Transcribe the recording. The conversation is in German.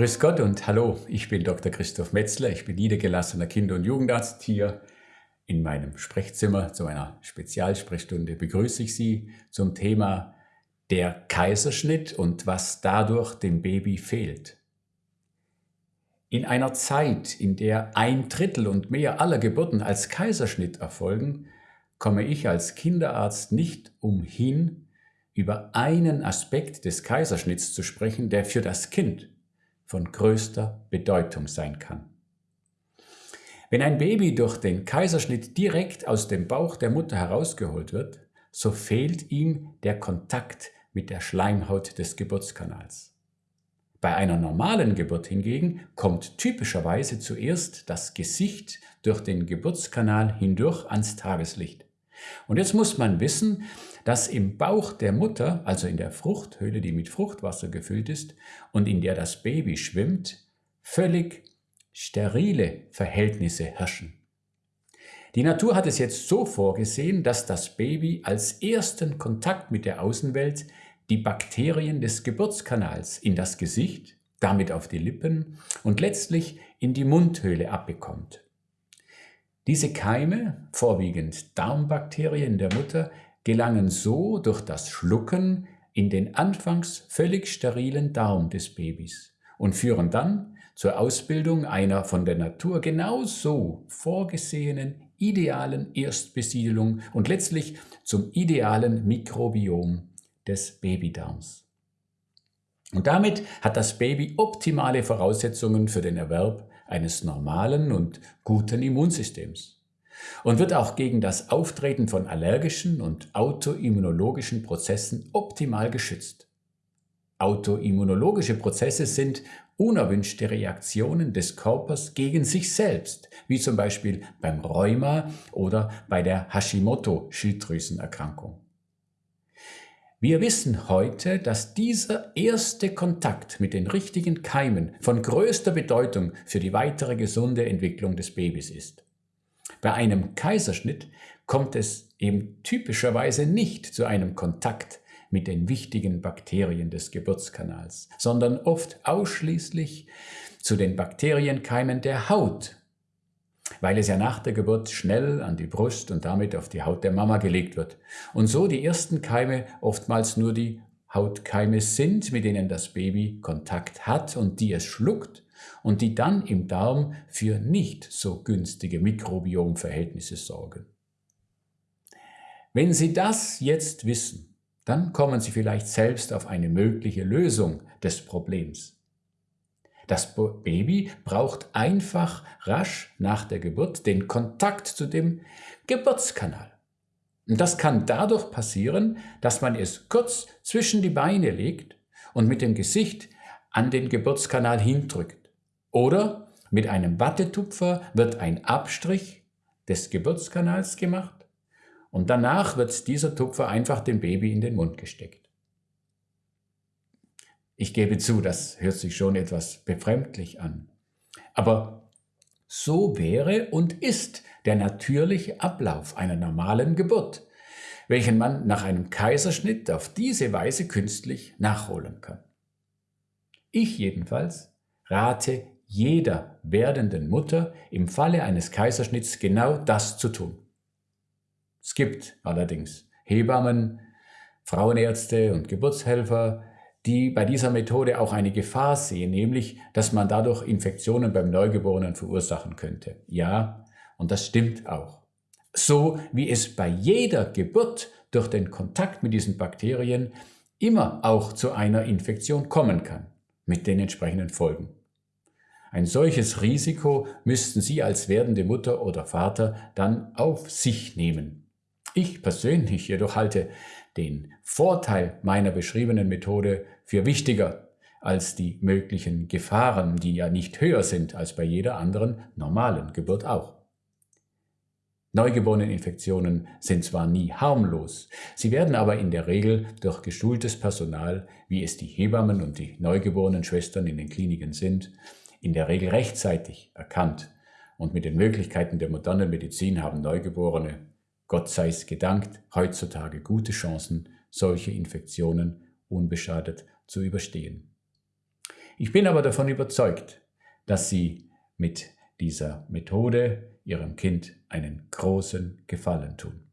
Grüß Gott und hallo, ich bin Dr. Christoph Metzler, ich bin niedergelassener Kinder- und Jugendarzt hier in meinem Sprechzimmer zu einer Spezialsprechstunde begrüße ich Sie zum Thema der Kaiserschnitt und was dadurch dem Baby fehlt. In einer Zeit, in der ein Drittel und mehr aller Geburten als Kaiserschnitt erfolgen, komme ich als Kinderarzt nicht umhin, über einen Aspekt des Kaiserschnitts zu sprechen, der für das Kind von größter Bedeutung sein kann. Wenn ein Baby durch den Kaiserschnitt direkt aus dem Bauch der Mutter herausgeholt wird, so fehlt ihm der Kontakt mit der Schleimhaut des Geburtskanals. Bei einer normalen Geburt hingegen kommt typischerweise zuerst das Gesicht durch den Geburtskanal hindurch ans Tageslicht. Und jetzt muss man wissen, dass im Bauch der Mutter, also in der Fruchthöhle, die mit Fruchtwasser gefüllt ist und in der das Baby schwimmt, völlig sterile Verhältnisse herrschen. Die Natur hat es jetzt so vorgesehen, dass das Baby als ersten Kontakt mit der Außenwelt die Bakterien des Geburtskanals in das Gesicht, damit auf die Lippen und letztlich in die Mundhöhle abbekommt. Diese Keime, vorwiegend Darmbakterien der Mutter, gelangen so durch das Schlucken in den anfangs völlig sterilen Darm des Babys und führen dann zur Ausbildung einer von der Natur genauso vorgesehenen idealen Erstbesiedelung und letztlich zum idealen Mikrobiom des Babydarms. Und damit hat das Baby optimale Voraussetzungen für den Erwerb eines normalen und guten Immunsystems und wird auch gegen das Auftreten von allergischen und autoimmunologischen Prozessen optimal geschützt. Autoimmunologische Prozesse sind unerwünschte Reaktionen des Körpers gegen sich selbst, wie zum Beispiel beim Rheuma oder bei der Hashimoto-Schilddrüsenerkrankung. Wir wissen heute, dass dieser erste Kontakt mit den richtigen Keimen von größter Bedeutung für die weitere gesunde Entwicklung des Babys ist. Bei einem Kaiserschnitt kommt es eben typischerweise nicht zu einem Kontakt mit den wichtigen Bakterien des Geburtskanals, sondern oft ausschließlich zu den Bakterienkeimen der Haut, weil es ja nach der Geburt schnell an die Brust und damit auf die Haut der Mama gelegt wird und so die ersten Keime oftmals nur die Hautkeime sind, mit denen das Baby Kontakt hat und die es schluckt und die dann im Darm für nicht so günstige Mikrobiomverhältnisse sorgen. Wenn Sie das jetzt wissen, dann kommen Sie vielleicht selbst auf eine mögliche Lösung des Problems. Das Baby braucht einfach rasch nach der Geburt den Kontakt zu dem Geburtskanal. Und das kann dadurch passieren, dass man es kurz zwischen die Beine legt und mit dem Gesicht an den Geburtskanal hindrückt. Oder mit einem Wattetupfer wird ein Abstrich des Geburtskanals gemacht und danach wird dieser Tupfer einfach dem Baby in den Mund gesteckt. Ich gebe zu, das hört sich schon etwas befremdlich an. Aber so wäre und ist der natürliche Ablauf einer normalen Geburt, welchen man nach einem Kaiserschnitt auf diese Weise künstlich nachholen kann. Ich jedenfalls rate jeder werdenden Mutter im Falle eines Kaiserschnitts genau das zu tun. Es gibt allerdings Hebammen, Frauenärzte und Geburtshelfer, die bei dieser Methode auch eine Gefahr sehen, nämlich, dass man dadurch Infektionen beim Neugeborenen verursachen könnte. Ja, und das stimmt auch. So wie es bei jeder Geburt durch den Kontakt mit diesen Bakterien immer auch zu einer Infektion kommen kann, mit den entsprechenden Folgen. Ein solches Risiko müssten Sie als werdende Mutter oder Vater dann auf sich nehmen. Ich persönlich jedoch halte den Vorteil meiner beschriebenen Methode für wichtiger als die möglichen Gefahren, die ja nicht höher sind als bei jeder anderen normalen Geburt auch. Neugeboreneninfektionen sind zwar nie harmlos, sie werden aber in der Regel durch geschultes Personal, wie es die Hebammen und die neugeborenen Schwestern in den Kliniken sind, in der Regel rechtzeitig erkannt. Und mit den Möglichkeiten der modernen Medizin haben Neugeborene, Gott sei es gedankt, heutzutage gute Chancen, solche Infektionen unbeschadet zu überstehen. Ich bin aber davon überzeugt, dass Sie mit dieser Methode Ihrem Kind einen großen Gefallen tun.